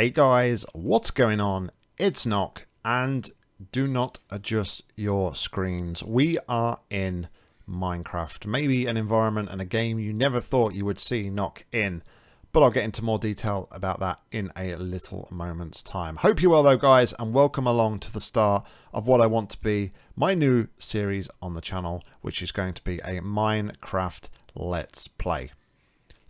Hey guys, what's going on? It's Nock, and do not adjust your screens. We are in Minecraft, maybe an environment and a game you never thought you would see Nock in, but I'll get into more detail about that in a little moment's time. Hope you're well though guys, and welcome along to the start of what I want to be my new series on the channel, which is going to be a Minecraft Let's Play.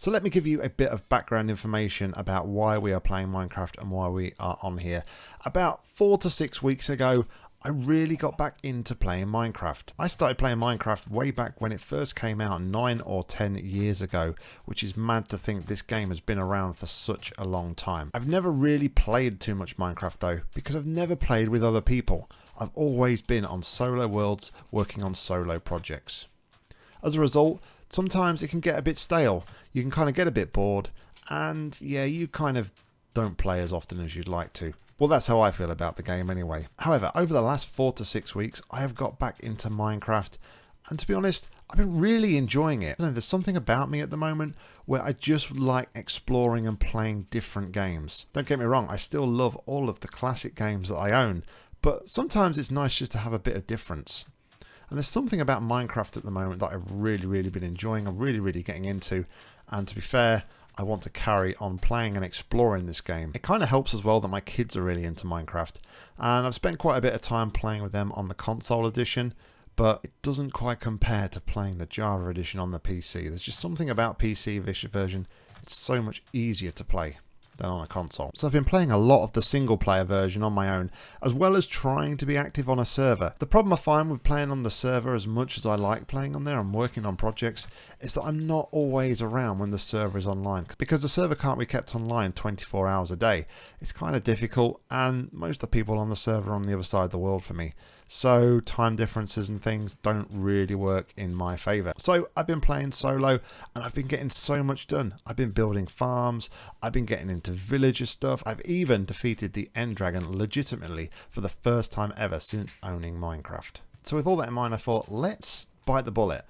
So let me give you a bit of background information about why we are playing Minecraft and why we are on here. About four to six weeks ago, I really got back into playing Minecraft. I started playing Minecraft way back when it first came out nine or ten years ago, which is mad to think this game has been around for such a long time. I've never really played too much Minecraft though, because I've never played with other people. I've always been on solo worlds working on solo projects. As a result, sometimes it can get a bit stale. You can kind of get a bit bored, and yeah, you kind of don't play as often as you'd like to. Well, that's how I feel about the game anyway. However, over the last four to six weeks, I have got back into Minecraft, and to be honest, I've been really enjoying it. Know, there's something about me at the moment where I just like exploring and playing different games. Don't get me wrong, I still love all of the classic games that I own, but sometimes it's nice just to have a bit of difference. And there's something about Minecraft at the moment that I've really, really been enjoying. I'm really, really getting into. And to be fair, I want to carry on playing and exploring this game. It kind of helps as well that my kids are really into Minecraft. And I've spent quite a bit of time playing with them on the console edition. But it doesn't quite compare to playing the Java edition on the PC. There's just something about PC version. It's so much easier to play than on a console. So I've been playing a lot of the single player version on my own, as well as trying to be active on a server. The problem I find with playing on the server as much as I like playing on there and working on projects is that I'm not always around when the server is online because the server can't be kept online 24 hours a day. It's kind of difficult and most of the people on the server are on the other side of the world for me. So time differences and things don't really work in my favor. So I've been playing solo and I've been getting so much done. I've been building farms. I've been getting into villager stuff. I've even defeated the end dragon legitimately for the first time ever since owning Minecraft. So with all that in mind, I thought let's bite the bullet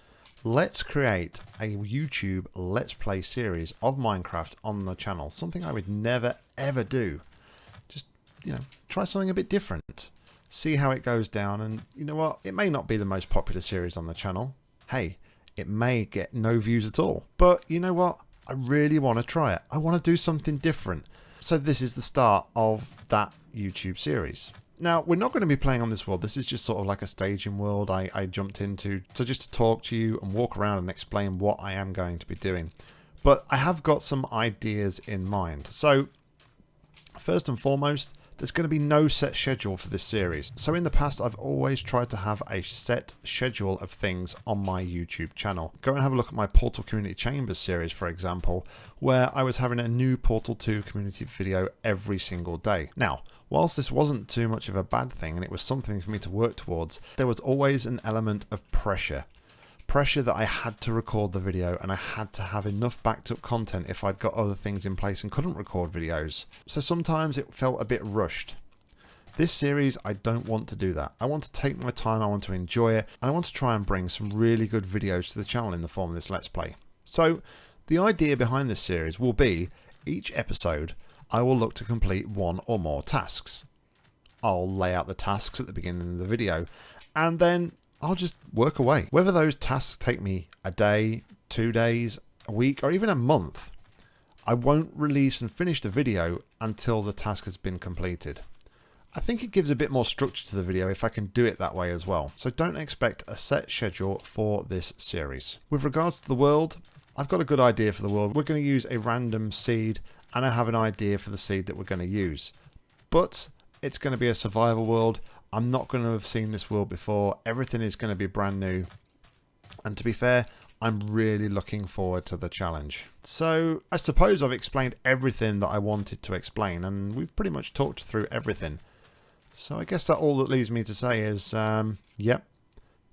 let's create a YouTube Let's Play series of Minecraft on the channel. Something I would never ever do. Just, you know, try something a bit different see how it goes down. And you know what? It may not be the most popular series on the channel. Hey, it may get no views at all. But you know what? I really want to try it. I want to do something different. So this is the start of that YouTube series. Now, we're not going to be playing on this world. This is just sort of like a staging world I, I jumped into. So just to talk to you and walk around and explain what I am going to be doing. But I have got some ideas in mind. So first and foremost, there's going to be no set schedule for this series. So in the past, I've always tried to have a set schedule of things on my YouTube channel. Go and have a look at my Portal Community Chambers series, for example, where I was having a new Portal 2 community video every single day. Now, whilst this wasn't too much of a bad thing and it was something for me to work towards, there was always an element of pressure pressure that I had to record the video and I had to have enough backed up content if I'd got other things in place and couldn't record videos. So sometimes it felt a bit rushed. This series, I don't want to do that. I want to take my time, I want to enjoy it, and I want to try and bring some really good videos to the channel in the form of this Let's Play. So, the idea behind this series will be, each episode, I will look to complete one or more tasks. I'll lay out the tasks at the beginning of the video, and then I'll just work away. Whether those tasks take me a day, two days, a week, or even a month, I won't release and finish the video until the task has been completed. I think it gives a bit more structure to the video if I can do it that way as well. So don't expect a set schedule for this series. With regards to the world, I've got a good idea for the world. We're going to use a random seed and I have an idea for the seed that we're going to use. But it's going to be a survival world. I'm not going to have seen this world before. Everything is going to be brand new. And to be fair, I'm really looking forward to the challenge. So I suppose I've explained everything that I wanted to explain and we've pretty much talked through everything. So I guess that all that leaves me to say is, um, yep,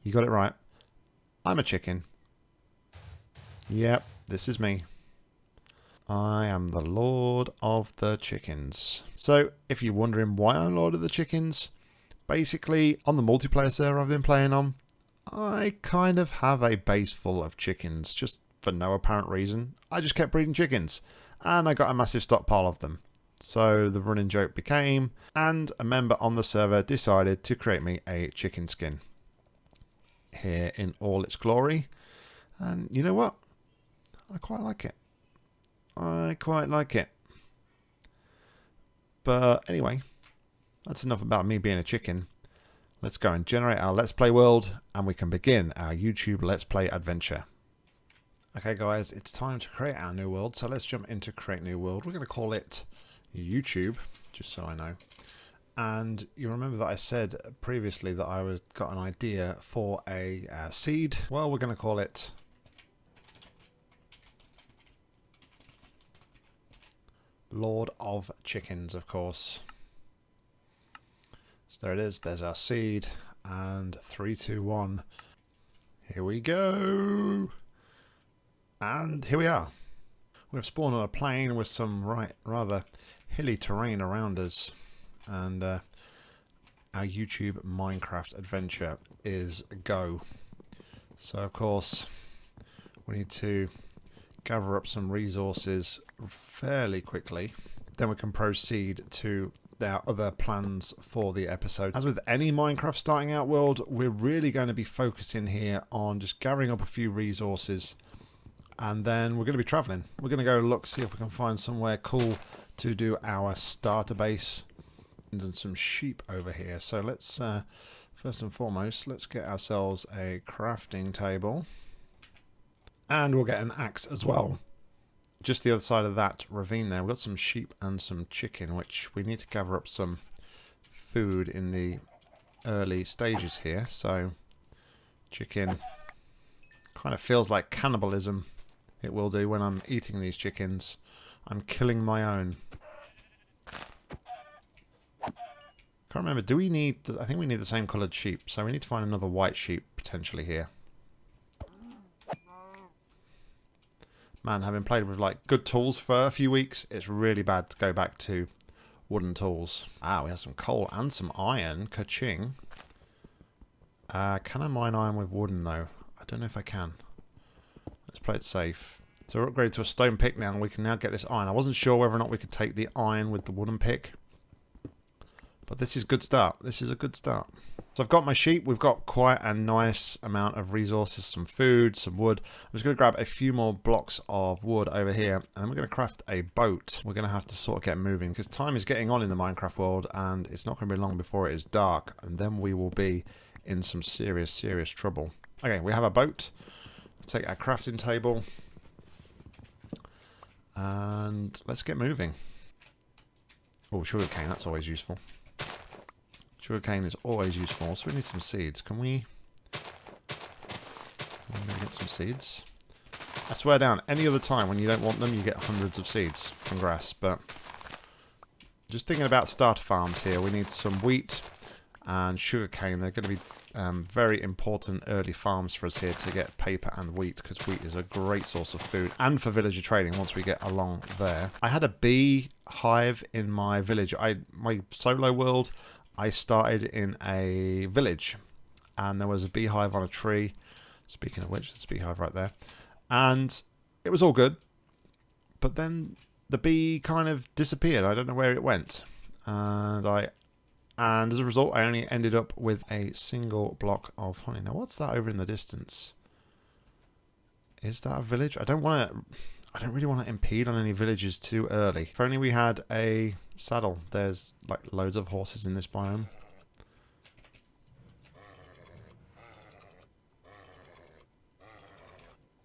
you got it right. I'm a chicken. Yep, this is me. I am the Lord of the Chickens. So if you're wondering why I'm Lord of the Chickens, Basically, on the multiplayer server I've been playing on, I kind of have a base full of chickens, just for no apparent reason. I just kept breeding chickens, and I got a massive stockpile of them. So the running joke became, and a member on the server decided to create me a chicken skin here in all its glory. And you know what? I quite like it. I quite like it. But anyway, that's enough about me being a chicken. Let's go and generate our Let's Play world and we can begin our YouTube Let's Play adventure. Okay guys, it's time to create our new world. So let's jump into create new world. We're going to call it YouTube, just so I know. And you remember that I said previously that I was got an idea for a uh, seed. Well, we're going to call it Lord of Chickens, of course. So there it is. There's our seed. And three, two, one. Here we go. And here we are. We've spawned on a plain with some right rather hilly terrain around us. And uh, our YouTube Minecraft adventure is go. So of course we need to gather up some resources fairly quickly. Then we can proceed to our other plans for the episode. As with any Minecraft starting out world, we're really going to be focusing here on just gathering up a few resources and then we're going to be traveling. We're going to go look, see if we can find somewhere cool to do our starter base and some sheep over here. So let's, uh, first and foremost, let's get ourselves a crafting table. And we'll get an axe as well. Just the other side of that ravine there, we've got some sheep and some chicken, which we need to gather up some food in the early stages here. So, chicken kind of feels like cannibalism. It will do when I'm eating these chickens. I'm killing my own. Can't remember. Do we need... The, I think we need the same coloured sheep. So we need to find another white sheep potentially here. Man, having played with like good tools for a few weeks, it's really bad to go back to wooden tools. Ah, we have some coal and some iron. Ka-ching. Uh, can I mine iron with wooden though? I don't know if I can. Let's play it safe. So we're upgraded to a stone pick now and we can now get this iron. I wasn't sure whether or not we could take the iron with the wooden pick. But this is a good start. This is a good start. So I've got my sheep. We've got quite a nice amount of resources, some food, some wood. I'm just going to grab a few more blocks of wood over here and then we're going to craft a boat. We're going to have to sort of get moving because time is getting on in the Minecraft world and it's not going to be long before it is dark and then we will be in some serious, serious trouble. Okay, we have a boat. Let's take our crafting table and let's get moving. Oh, sugarcane, that's always useful. Sugarcane is always useful, so we need some seeds. Can we... Get some seeds? I swear down, any other time when you don't want them, you get hundreds of seeds from grass, but... Just thinking about starter farms here, we need some wheat and sugarcane. They're going to be um, very important early farms for us here to get paper and wheat because wheat is a great source of food and for villager trading once we get along there. I had a bee hive in my village. I My solo world, I started in a village and there was a beehive on a tree. Speaking of which, there's a beehive right there. And it was all good. But then the bee kind of disappeared. I don't know where it went. And I and as a result I only ended up with a single block of honey. Now what's that over in the distance? Is that a village? I don't want to I don't really want to impede on any villages too early. If only we had a saddle. There's like loads of horses in this biome.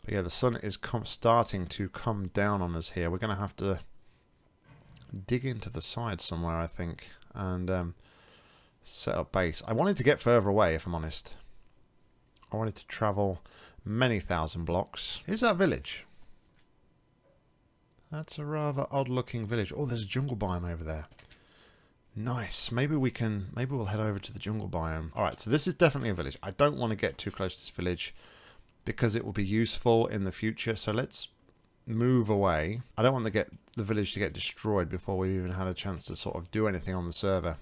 But yeah, the sun is starting to come down on us here. We're going to have to dig into the side somewhere, I think, and um, set up base. I wanted to get further away, if I'm honest. I wanted to travel many thousand blocks. Is that village? That's a rather odd looking village. Oh, there's a jungle biome over there. Nice. Maybe we can, maybe we'll head over to the jungle biome. Alright, so this is definitely a village. I don't want to get too close to this village because it will be useful in the future. So let's move away. I don't want to get the village to get destroyed before we even had a chance to sort of do anything on the server.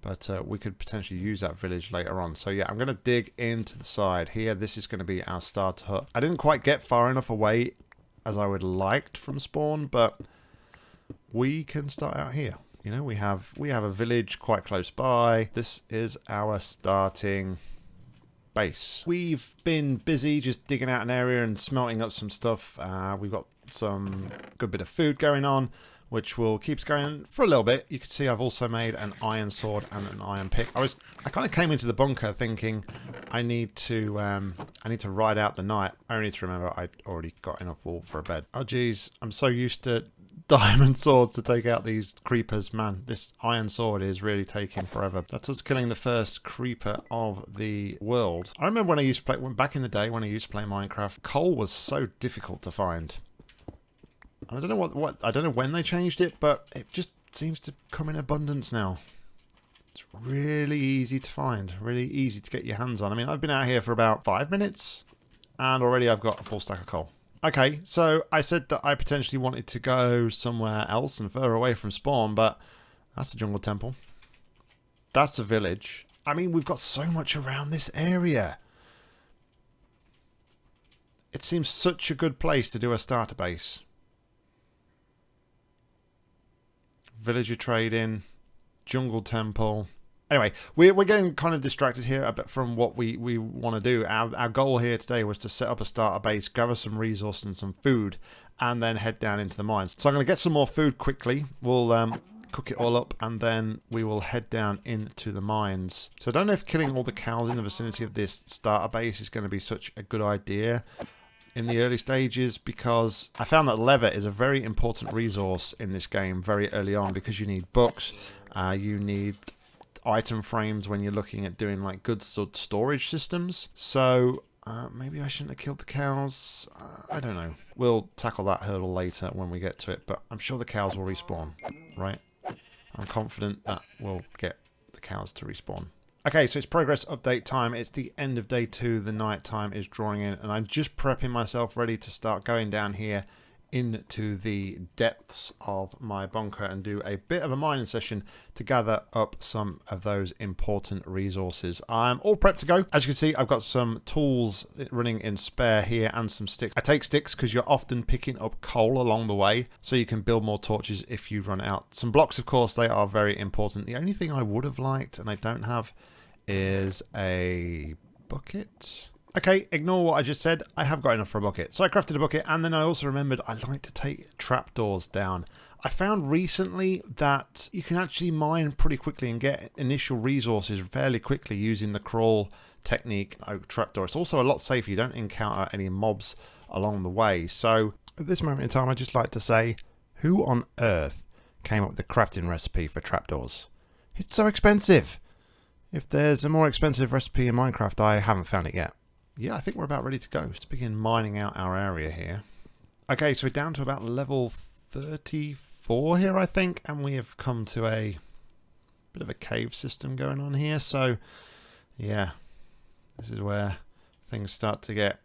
But uh, we could potentially use that village later on. So yeah, I'm going to dig into the side here. This is going to be our starter hut. I didn't quite get far enough away as I would liked from spawn, but we can start out here. You know, we have we have a village quite close by. This is our starting base. We've been busy just digging out an area and smelting up some stuff. Uh, we've got some good bit of food going on which will keep going for a little bit. You can see I've also made an iron sword and an iron pick. I was I kind of came into the bunker thinking I need to um, I need to ride out the night. I only need to remember I'd already got enough wool for a bed. Oh geez, I'm so used to diamond swords to take out these creepers. Man, this iron sword is really taking forever. That's us killing the first creeper of the world. I remember when I used to play, back in the day when I used to play Minecraft, coal was so difficult to find. I don't know what, what I don't know when they changed it, but it just seems to come in abundance now. It's really easy to find, really easy to get your hands on. I mean, I've been out here for about five minutes, and already I've got a full stack of coal. Okay, so I said that I potentially wanted to go somewhere else and further away from spawn, but that's a jungle temple. That's a village. I mean, we've got so much around this area. It seems such a good place to do a starter base. Villager trading, jungle temple. Anyway, we're, we're getting kind of distracted here a bit from what we, we want to do. Our, our goal here today was to set up a starter base, gather some resources and some food, and then head down into the mines. So I'm going to get some more food quickly. We'll um, cook it all up, and then we will head down into the mines. So I don't know if killing all the cows in the vicinity of this starter base is going to be such a good idea in the early stages because I found that leather is a very important resource in this game very early on because you need books, uh, you need item frames when you're looking at doing like goods storage systems. So uh, maybe I shouldn't have killed the cows. Uh, I don't know. We'll tackle that hurdle later when we get to it, but I'm sure the cows will respawn, right? I'm confident that we'll get the cows to respawn. Okay, so it's progress update time. It's the end of day two. The night time is drawing in, and I'm just prepping myself ready to start going down here into the depths of my bunker and do a bit of a mining session to gather up some of those important resources. I'm all prepped to go. As you can see, I've got some tools running in spare here and some sticks. I take sticks because you're often picking up coal along the way, so you can build more torches if you run out. Some blocks, of course, they are very important. The only thing I would have liked, and I don't have, is a bucket. Okay, ignore what I just said. I have got enough for a bucket. So I crafted a bucket and then I also remembered I like to take trapdoors down. I found recently that you can actually mine pretty quickly and get initial resources fairly quickly using the crawl technique oak trapdoor. It's also a lot safer. You don't encounter any mobs along the way. So at this moment in time, I'd just like to say, who on earth came up with the crafting recipe for trapdoors? It's so expensive. If there's a more expensive recipe in Minecraft, I haven't found it yet. Yeah, I think we're about ready to go. Let's begin mining out our area here. Okay, so we're down to about level 34 here, I think, and we have come to a bit of a cave system going on here. So, yeah, this is where things start to get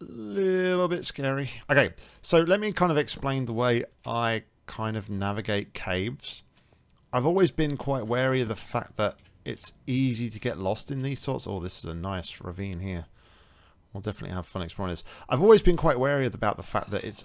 a little bit scary. Okay, so let me kind of explain the way I kind of navigate caves. I've always been quite wary of the fact that it's easy to get lost in these sorts. Oh, this is a nice ravine here. We'll definitely have fun exploring this. I've always been quite wary about the fact that it's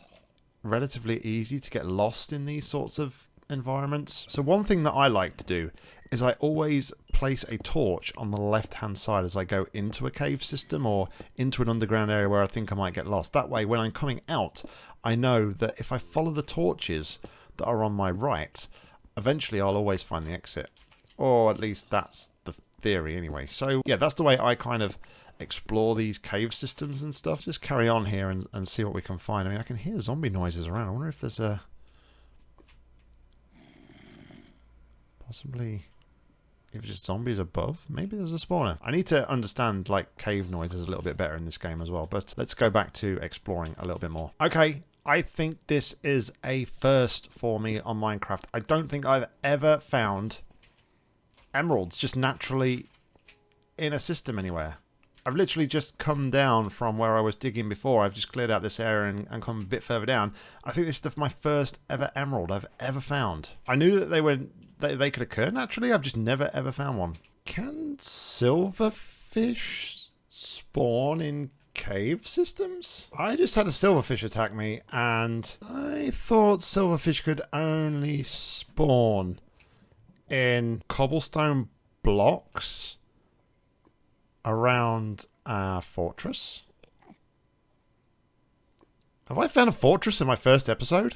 relatively easy to get lost in these sorts of environments. So one thing that I like to do is I always place a torch on the left hand side as I go into a cave system or into an underground area where I think I might get lost. That way when I'm coming out I know that if I follow the torches that are on my right eventually I'll always find the exit. Or at least that's the theory anyway. So yeah, that's the way I kind of explore these cave systems and stuff. Just carry on here and, and see what we can find. I mean, I can hear zombie noises around. I wonder if there's a... Possibly... If it's just zombies above, maybe there's a spawner. I need to understand like cave noises a little bit better in this game as well. But let's go back to exploring a little bit more. Okay, I think this is a first for me on Minecraft. I don't think I've ever found emeralds just naturally in a system anywhere. I've literally just come down from where I was digging before. I've just cleared out this area and, and come a bit further down. I think this is the, my first ever emerald I've ever found. I knew that they were they, they could occur naturally. I've just never ever found one. Can silverfish spawn in cave systems? I just had a silverfish attack me and I thought silverfish could only spawn in cobblestone blocks around our fortress. Have I found a fortress in my first episode?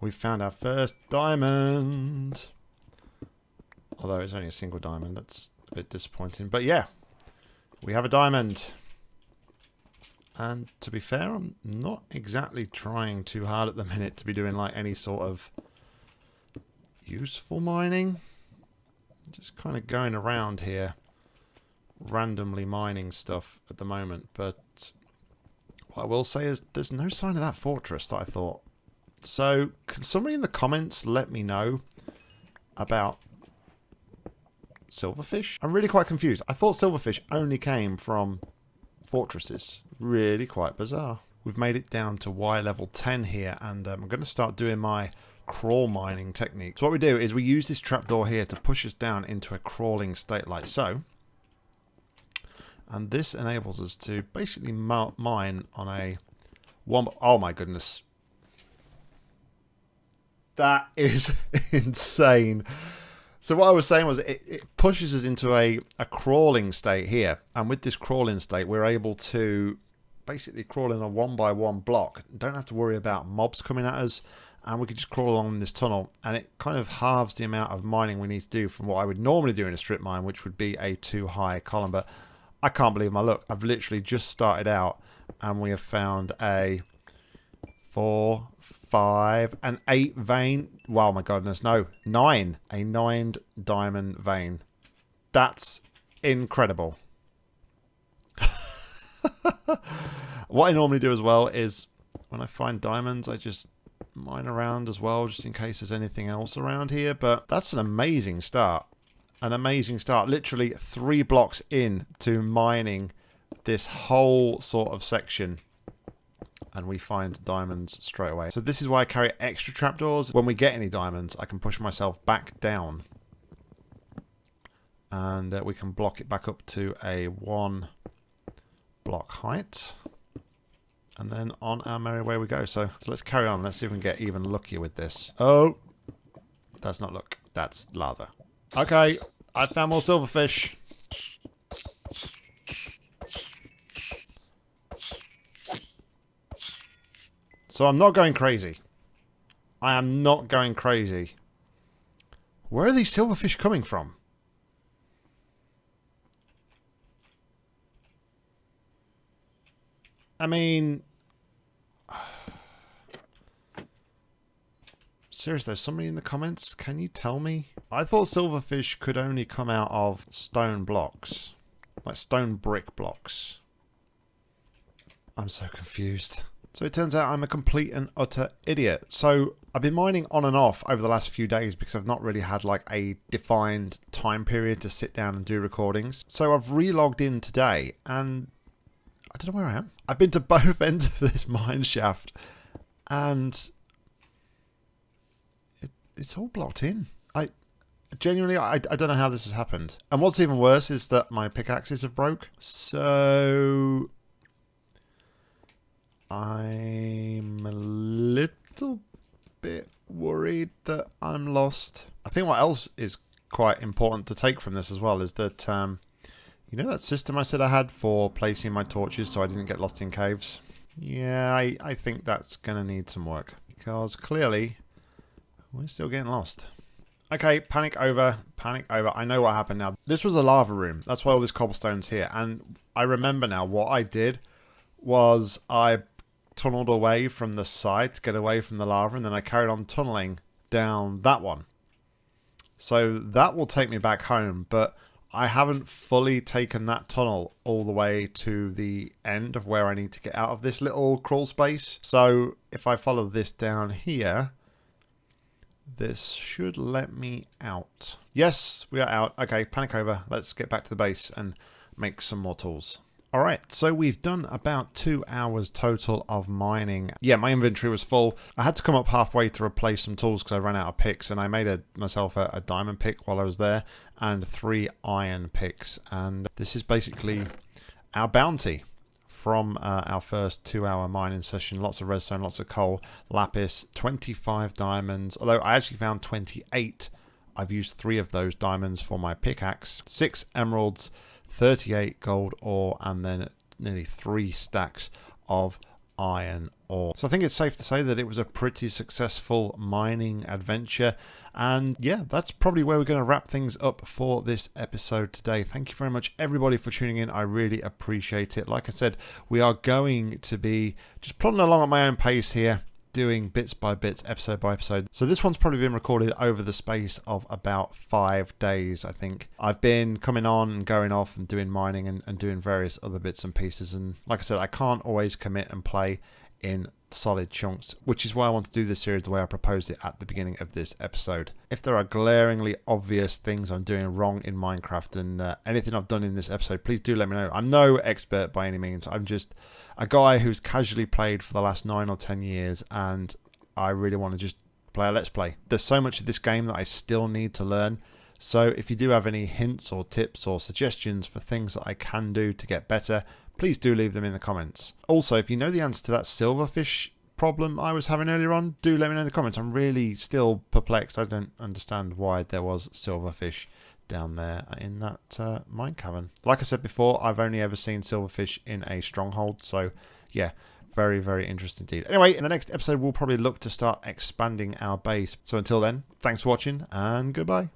We found our first diamond. Although it's only a single diamond, that's a bit disappointing. But yeah, we have a diamond. And to be fair, I'm not exactly trying too hard at the minute to be doing like any sort of useful mining. Just kind of going around here randomly mining stuff at the moment. But what I will say is there's no sign of that fortress that I thought. So can somebody in the comments let me know about silverfish? I'm really quite confused. I thought silverfish only came from fortresses. Really quite bizarre. We've made it down to Y level 10 here and um, I'm going to start doing my crawl mining technique. So what we do is we use this trapdoor here to push us down into a crawling state like so. And this enables us to basically mine on a one... Oh my goodness. That is insane. So what I was saying was it, it, pushes us into a, a crawling state here. And with this crawling state, we're able to basically crawl in a one by one block. Don't have to worry about mobs coming at us. And we can just crawl along this tunnel. And it kind of halves the amount of mining we need to do from what I would normally do in a strip mine, which would be a too high column. But I can't believe my luck. I've literally just started out and we have found a four, five, and eight vein. Wow, my goodness, no, nine. A nine diamond vein. That's incredible. what I normally do as well is when I find diamonds, I just mine around as well, just in case there's anything else around here. But that's an amazing start an amazing start. Literally three blocks in to mining this whole sort of section. And we find diamonds straight away. So this is why I carry extra trapdoors. When we get any diamonds, I can push myself back down. And uh, we can block it back up to a one block height. And then on our merry way we go. So, so let's carry on. Let's see if we can get even luckier with this. Oh, that's not luck. That's lava. Okay, I found more silverfish. So I'm not going crazy. I am not going crazy. Where are these silverfish coming from? I mean, Seriously, somebody in the comments, can you tell me? I thought silverfish could only come out of stone blocks. Like stone brick blocks. I'm so confused. So it turns out I'm a complete and utter idiot. So I've been mining on and off over the last few days because I've not really had like a defined time period to sit down and do recordings. So I've relogged in today and I don't know where I am. I've been to both ends of this mine shaft and it's all blocked in. I genuinely, I, I don't know how this has happened. And what's even worse is that my pickaxes have broke. So I'm a little bit worried that I'm lost. I think what else is quite important to take from this as well is that, um, you know that system I said I had for placing my torches so I didn't get lost in caves? Yeah, I, I think that's going to need some work. Because clearly we're still getting lost. Okay, panic over, panic over. I know what happened now. This was a lava room. That's why all this cobblestone's here. And I remember now what I did was I tunneled away from the side to get away from the lava and then I carried on tunneling down that one. So that will take me back home, but I haven't fully taken that tunnel all the way to the end of where I need to get out of this little crawl space. So if I follow this down here, this should let me out. Yes, we are out. Okay, panic over. Let's get back to the base and make some more tools. Alright, so we've done about two hours total of mining. Yeah, my inventory was full. I had to come up halfway to replace some tools because I ran out of picks and I made a, myself a, a diamond pick while I was there and three iron picks. And this is basically our bounty from uh, our first two hour mining session. Lots of redstone, lots of coal, lapis, 25 diamonds. Although I actually found 28. I've used three of those diamonds for my pickaxe, six emeralds, 38 gold ore, and then nearly three stacks of iron ore. So I think it's safe to say that it was a pretty successful mining adventure. And yeah, that's probably where we're going to wrap things up for this episode today. Thank you very much, everybody, for tuning in. I really appreciate it. Like I said, we are going to be just plodding along at my own pace here doing bits by bits, episode by episode. So this one's probably been recorded over the space of about five days, I think. I've been coming on and going off and doing mining and, and doing various other bits and pieces. And like I said, I can't always commit and play in solid chunks, which is why I want to do this series the way I proposed it at the beginning of this episode. If there are glaringly obvious things I'm doing wrong in Minecraft and uh, anything I've done in this episode, please do let me know. I'm no expert by any means. I'm just a guy who's casually played for the last nine or ten years and I really want to just play a Let's Play. There's so much of this game that I still need to learn. So if you do have any hints or tips or suggestions for things that I can do to get better, please do leave them in the comments. Also, if you know the answer to that silverfish problem I was having earlier on, do let me know in the comments. I'm really still perplexed. I don't understand why there was silverfish down there in that uh, mine cavern. Like I said before, I've only ever seen silverfish in a stronghold, so yeah, very, very interesting indeed. Anyway, in the next episode, we'll probably look to start expanding our base. So until then, thanks for watching, and goodbye.